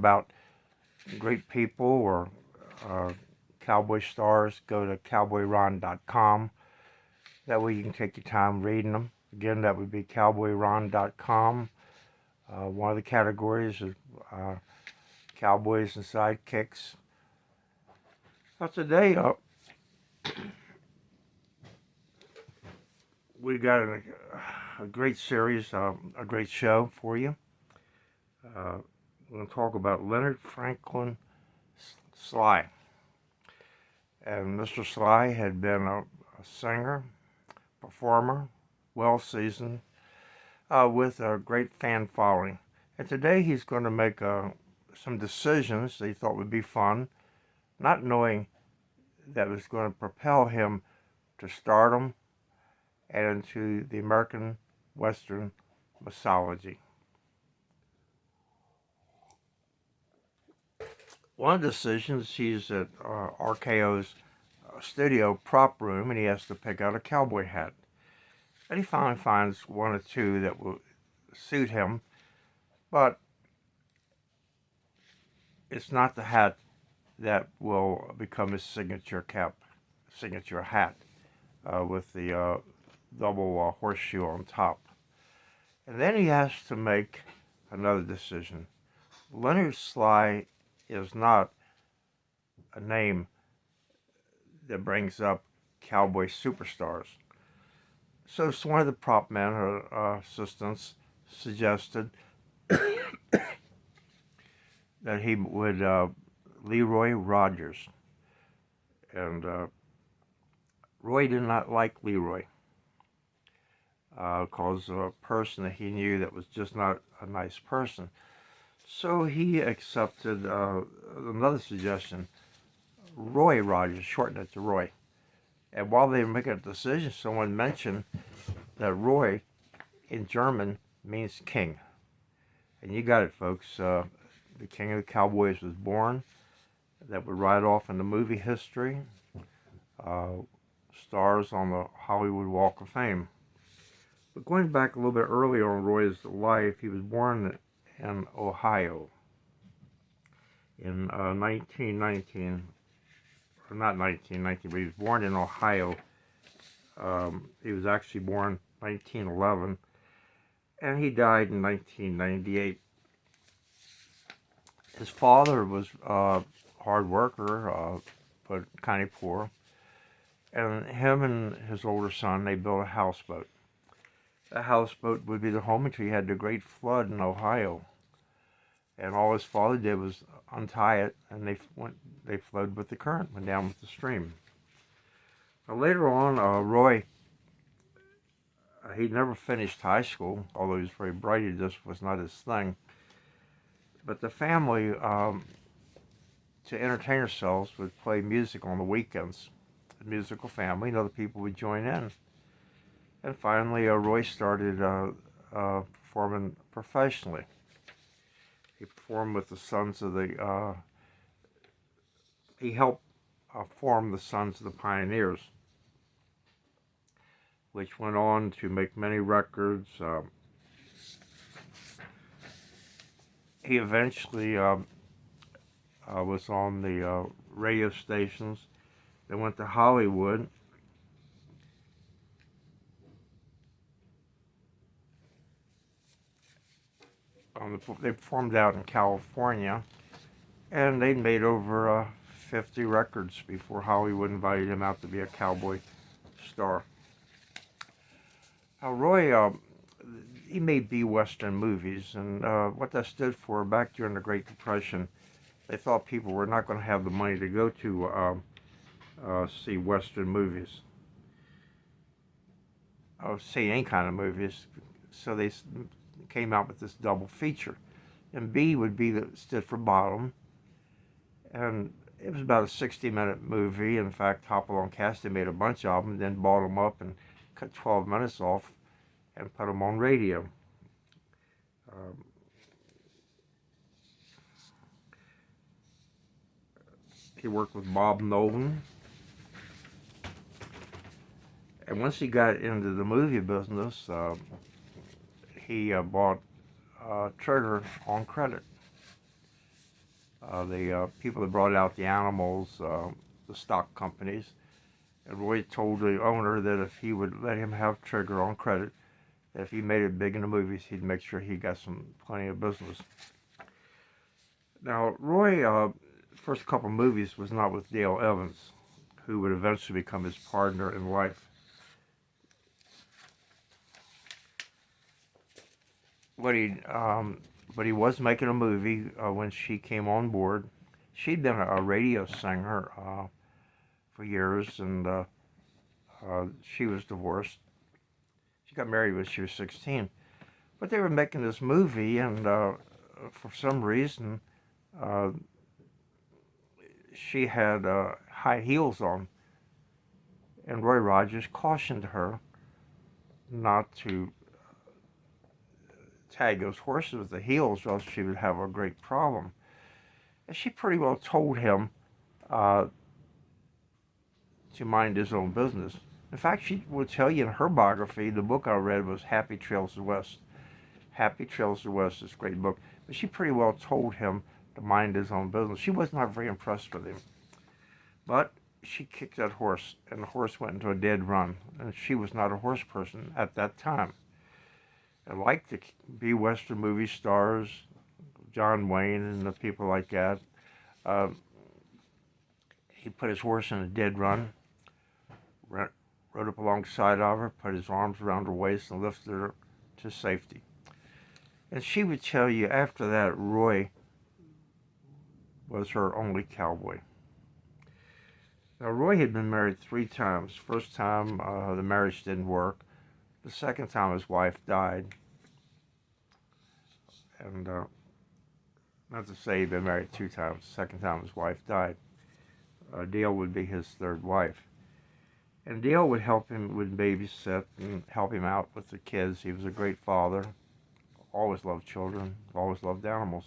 about great people or uh, cowboy stars, go to cowboyron.com. That way you can take your time reading them. Again, that would be cowboyron.com. Uh, one of the categories is uh, cowboys and sidekicks. Now today, uh, we got a, a great series, uh, a great show for you. Uh, we're going to talk about Leonard Franklin Sly. And Mr. Sly had been a, a singer, performer, well seasoned, uh, with a great fan following. And today he's going to make uh, some decisions that he thought would be fun, not knowing that was going to propel him to stardom and into the American Western mythology. One of the decisions, he's at uh, RKO's uh, studio prop room and he has to pick out a cowboy hat. And he finally finds one or two that will suit him, but it's not the hat that will become his signature cap, signature hat uh, with the uh, double uh, horseshoe on top. And then he has to make another decision. Leonard Sly is not a name that brings up cowboy superstars. So one of the prop men or uh, assistants suggested that he would uh, Leroy Rogers. And uh, Roy did not like Leroy because uh, of a person that he knew that was just not a nice person. So he accepted uh, another suggestion, Roy Rogers, shorten it to Roy. And while they were making a decision, someone mentioned that Roy in German means king. And you got it, folks. Uh, the King of the Cowboys was born. That would ride off in the movie history. Uh, stars on the Hollywood Walk of Fame. But going back a little bit earlier in Roy's life, he was born in Ohio in uh, 1919, or not 1919, but he was born in Ohio. Um, he was actually born 1911, and he died in 1998. His father was a uh, hard worker, uh, but kind of poor, and him and his older son, they built a houseboat. The houseboat would be the home until you had the great flood in Ohio and all his father did was untie it, and they went. They flowed with the current, went down with the stream. Now, later on, uh, Roy, uh, he never finished high school, although he was very bright. It just was not his thing. But the family, um, to entertain ourselves, would play music on the weekends. A musical family, and other people would join in. And finally, uh, Roy started uh, uh, performing professionally. He performed with the Sons of the, uh, he helped uh, form the Sons of the Pioneers, which went on to make many records. Um, he eventually um, uh, was on the uh, radio stations. They went to Hollywood Um, they formed out in California, and they made over uh, 50 records before Hollywood invited him out to be a cowboy star. Now, Roy, uh, he made B-Western movies, and uh, what that stood for back during the Great Depression, they thought people were not going to have the money to go to um, uh, see Western movies. Or see any kind of movies. So they came out with this double feature. And B would be that stood for bottom. And it was about a 60 minute movie. In fact, Hopalong Cassidy made a bunch of them, then bought them up and cut 12 minutes off and put them on radio. Um, he worked with Bob Nolan. And once he got into the movie business, uh, he uh, bought uh, Trigger on credit. Uh, the uh, people that brought out the animals, uh, the stock companies, and Roy told the owner that if he would let him have Trigger on credit, if he made it big in the movies, he'd make sure he got some plenty of business. Now, Roy, first couple movies was not with Dale Evans, who would eventually become his partner in life. But he, um, but he was making a movie uh, when she came on board. She'd been a radio singer uh, for years, and uh, uh, she was divorced. She got married when she was 16. But they were making this movie, and uh, for some reason, uh, she had high heels on. And Roy Rogers cautioned her not to tag those horses with the heels, or else she would have a great problem. And she pretty well told him uh, to mind his own business. In fact, she would tell you in her biography, the book I read was Happy Trails the West. Happy Trails the West is a great book. But she pretty well told him to mind his own business. She was not very impressed with him. But she kicked that horse, and the horse went into a dead run. And she was not a horse person at that time. And like the B Western movie stars, John Wayne and the people like that, uh, he put his horse in a dead run, rode up alongside of her, put his arms around her waist, and lifted her to safety. And she would tell you after that, Roy was her only cowboy. Now, Roy had been married three times. First time, uh, the marriage didn't work. The second time, his wife died. And uh, not to say he'd been married two times. The second time, his wife died. Uh, Dale would be his third wife. And Dale would help him with babysit and help him out with the kids. He was a great father. Always loved children. Always loved animals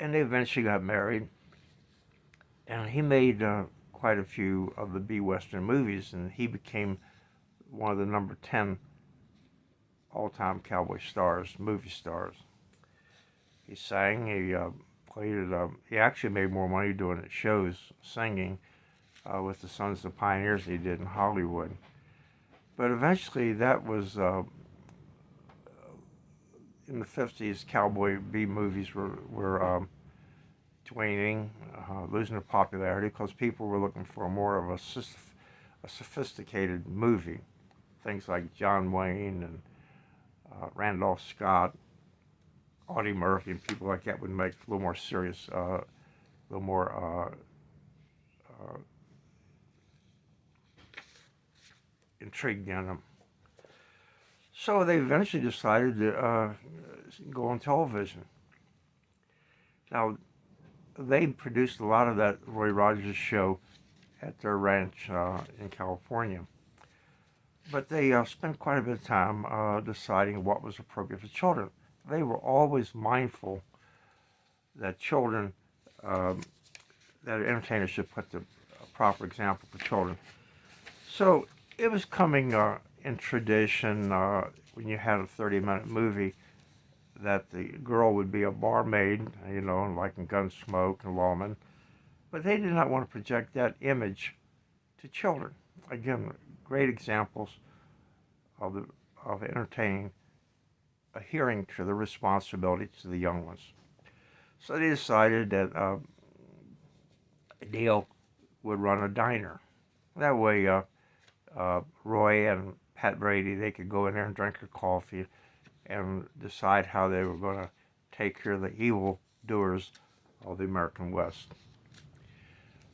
and they eventually got married. And he made uh, quite a few of the B Western movies, and he became one of the number 10 all-time cowboy stars, movie stars. He sang, he uh, played it, uh, he actually made more money doing it shows, singing, uh, with the Sons of Pioneers he did in Hollywood. But eventually that was uh, in the 50s, cowboy B movies were, were um, uh, losing their popularity because people were looking for more of a, a, sophisticated movie. Things like John Wayne and uh, Randolph Scott, Audie Murphy, and people like that would make a little more serious, uh, a little more uh, uh, intriguing in them. So they eventually decided to go on television. Now, they produced a lot of that Roy Rogers show at their ranch uh, in California. But they uh, spent quite a bit of time uh, deciding what was appropriate for children. They were always mindful that children, um, that entertainers should put the proper example for children. So it was coming uh, in tradition uh, when you had a 30 minute movie that the girl would be a barmaid, you know, like in Gunsmoke and Lawman. But they did not want to project that image to children. Again, great examples of, the, of entertaining, adhering to the responsibility to the young ones. So they decided that uh, Dale would run a diner. That way, uh, uh, Roy and Pat Brady, they could go in there and drink their coffee and decide how they were going to take care of the evil doers of the American West.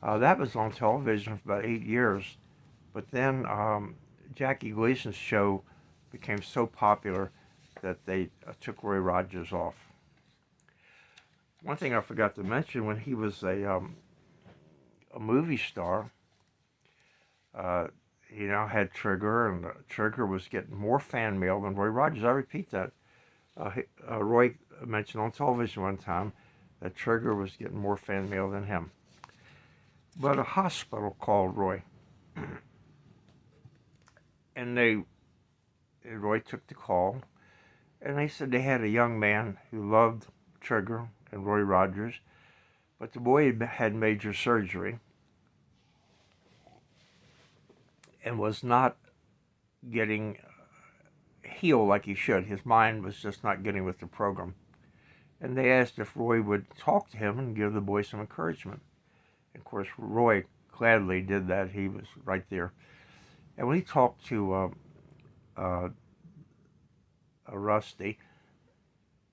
Uh, that was on television for about eight years, but then um, Jackie Gleason's show became so popular that they uh, took Roy Rogers off. One thing I forgot to mention, when he was a, um, a movie star, uh, he now had Trigger, and uh, Trigger was getting more fan mail than Roy Rogers. I repeat that. Uh, uh, Roy mentioned on television one time that Trigger was getting more fan mail than him. But a hospital called Roy. and they, Roy took the call, And they said they had a young man who loved Trigger and Roy Rogers, but the boy had major surgery and was not getting uh, healed like he should. His mind was just not getting with the program. And they asked if Roy would talk to him and give the boy some encouragement. Of course, Roy gladly did that. He was right there. And when he talked to uh, uh, Rusty,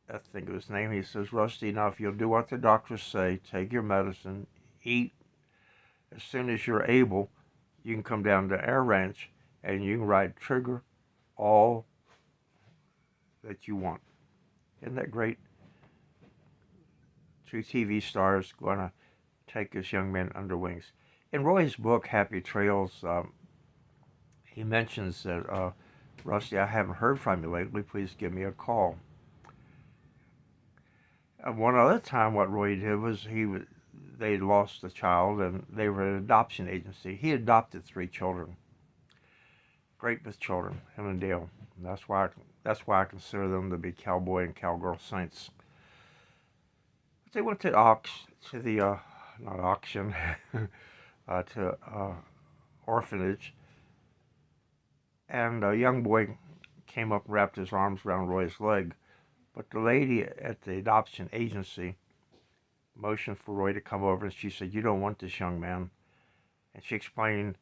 I think of his name, he says, Rusty, now if you'll do what the doctors say, take your medicine, eat, as soon as you're able, you can come down to our ranch and you can ride Trigger all that you want. Isn't that great? Two TV stars going to take this young man under wings. In Roy's book, Happy Trails, um, he mentions that, uh, Rusty, I haven't heard from you lately. Please give me a call. And one other time, what Roy did was he was, they lost a child and they were an adoption agency. He adopted three children. Great with children, him and Dale. And that's why I, that's why I consider them to be cowboy and cowgirl saints. But they went to ox to the uh, not auction uh, to uh, orphanage, and a young boy came up and wrapped his arms around Roy's leg. But the lady at the adoption agency motioned for Roy to come over, and she said, "You don't want this young man," and she explained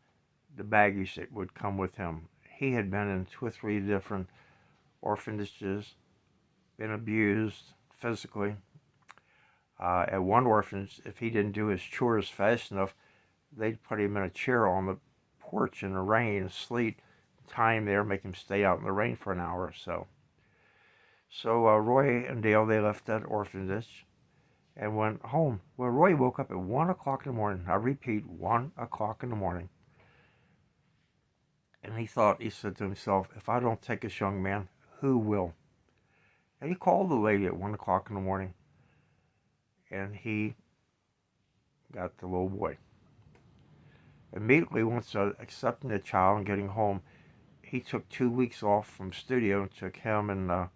the baggage that would come with him he had been in two or three different orphanages, been abused physically. Uh, at one orphanage, if he didn't do his chores fast enough, they'd put him in a chair on the porch in the rain and sleet, him there, make him stay out in the rain for an hour or so. So uh, Roy and Dale, they left that orphanage and went home. Well, Roy woke up at 1 o'clock in the morning. I repeat, 1 o'clock in the morning. And he thought, he said to himself, if I don't take this young man, who will? And he called the lady at 1 o'clock in the morning. And he got the little boy. Immediately, once uh, accepting the child and getting home, he took two weeks off from studio and took him and uh,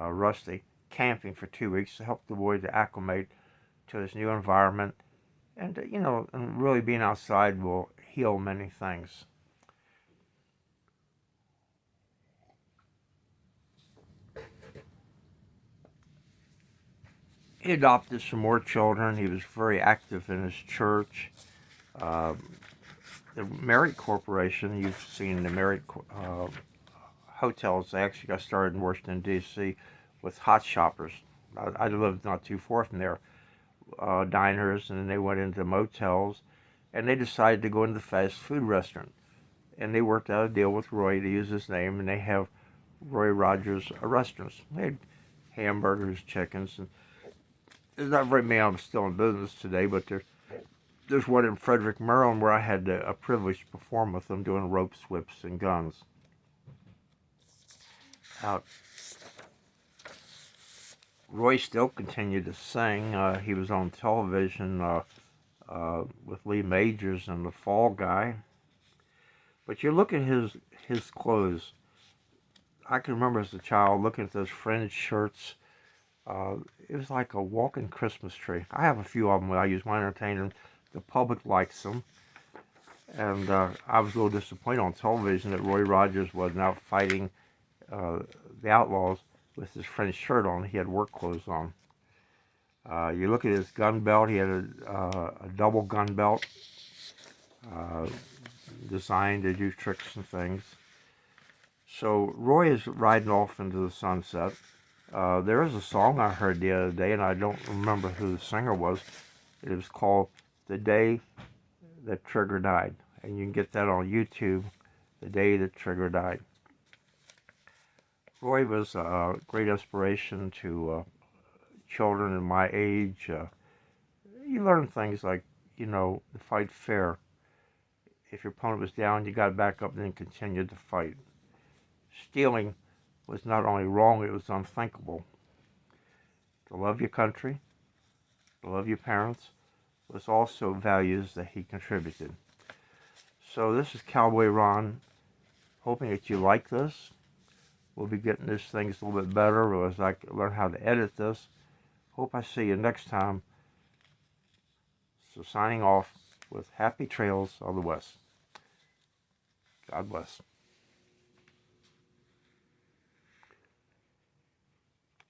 uh, Rusty camping for two weeks to help the boy to acclimate to his new environment. And, uh, you know, and really being outside will heal many things. he adopted some more children. He was very active in his church. Um, the Marriott Corporation, you've seen the Marriott uh, hotels, they actually got started in Washington, D.C. with Hot Shoppes. I, I, lived not too far from there. Uh, diners, and then they went into motels, and they decided to go into the fast food restaurant. And they worked out a deal with Roy to use his name, and they have Roy Rogers restaurants. They had hamburgers, chickens, and there's not very many of them still in business today, but there's there's one in Frederick, Maryland, where I had the, a privilege to perform with them doing rope whips and guns. Out. Roy still continued to sing. Uh, he was on television uh, uh, with Lee Majors and The Fall Guy. But you look at his his clothes. I can remember as a child looking at those fringed shirts uh, it was like a walking Christmas tree. I have a few of them that I use my entertainment. The public likes them. And uh, I was a little disappointed on television that Roy Rogers was now fighting uh, the Outlaws with his French shirt on. He had work clothes on. Uh, you look at his gun belt. He had a, uh, a double gun belt uh, designed to do tricks and things. So Roy is riding off into the sunset. Uh, there is a song I heard the other day, and I don't remember who the singer was. It was called The Day That Trigger Died. And you can get that on YouTube, The Day That Trigger Died. Roy was a great inspiration to uh, children in my age. Uh, you learn things like, you know, to fight fair. If your opponent was down, you got back up and then continued to fight. Stealing was not only wrong, it was unthinkable. To love your country, to love your parents, was also values that he contributed. So this is Cowboy Ron, hoping that you like this. we'll be getting this things a little bit better as I learn how to edit this. Hope I see you next time. So signing off with happy trails of the West. God bless.